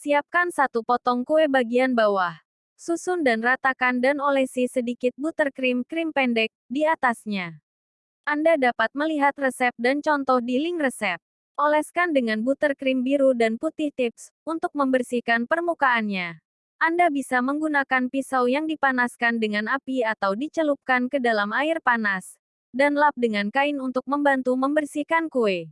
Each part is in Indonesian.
Siapkan satu potong kue bagian bawah. Susun dan ratakan dan olesi sedikit buttercream krim pendek di atasnya. Anda dapat melihat resep dan contoh di link resep. Oleskan dengan buttercream biru dan putih tips untuk membersihkan permukaannya. Anda bisa menggunakan pisau yang dipanaskan dengan api atau dicelupkan ke dalam air panas, dan lap dengan kain untuk membantu membersihkan kue.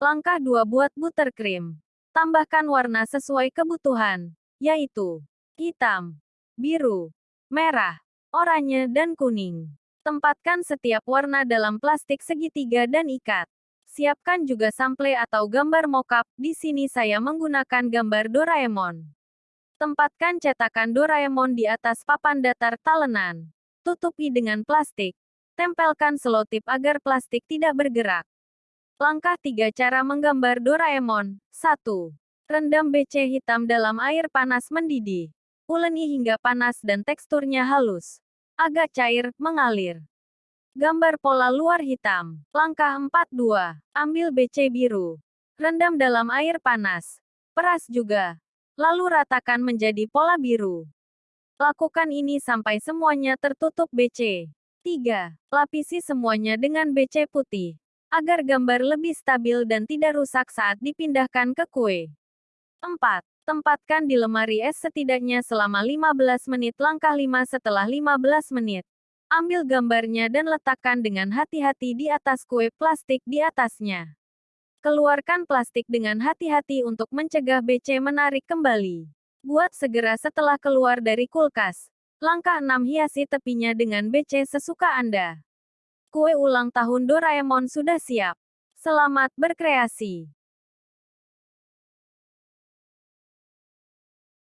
Langkah 2 Buat buttercream. Tambahkan warna sesuai kebutuhan, yaitu hitam, biru, merah, oranye, dan kuning. Tempatkan setiap warna dalam plastik segitiga dan ikat. Siapkan juga sample atau gambar mockup. Di sini saya menggunakan gambar Doraemon. Tempatkan cetakan Doraemon di atas papan datar talenan. Tutupi dengan plastik. Tempelkan selotip agar plastik tidak bergerak. Langkah 3 Cara menggambar Doraemon 1. Rendam BC hitam dalam air panas mendidih. Uleni hingga panas dan teksturnya halus. Agak cair, mengalir. Gambar pola luar hitam. Langkah 4-2. Ambil BC biru. Rendam dalam air panas. Peras juga. Lalu ratakan menjadi pola biru. Lakukan ini sampai semuanya tertutup BC. 3. Lapisi semuanya dengan BC putih. Agar gambar lebih stabil dan tidak rusak saat dipindahkan ke kue. 4. Tempatkan di lemari es setidaknya selama 15 menit langkah 5 setelah 15 menit. Ambil gambarnya dan letakkan dengan hati-hati di atas kue plastik di atasnya. Keluarkan plastik dengan hati-hati untuk mencegah BC menarik kembali. Buat segera setelah keluar dari kulkas. Langkah 6 hiasi tepinya dengan BC sesuka Anda. Kue ulang tahun Doraemon sudah siap. Selamat berkreasi.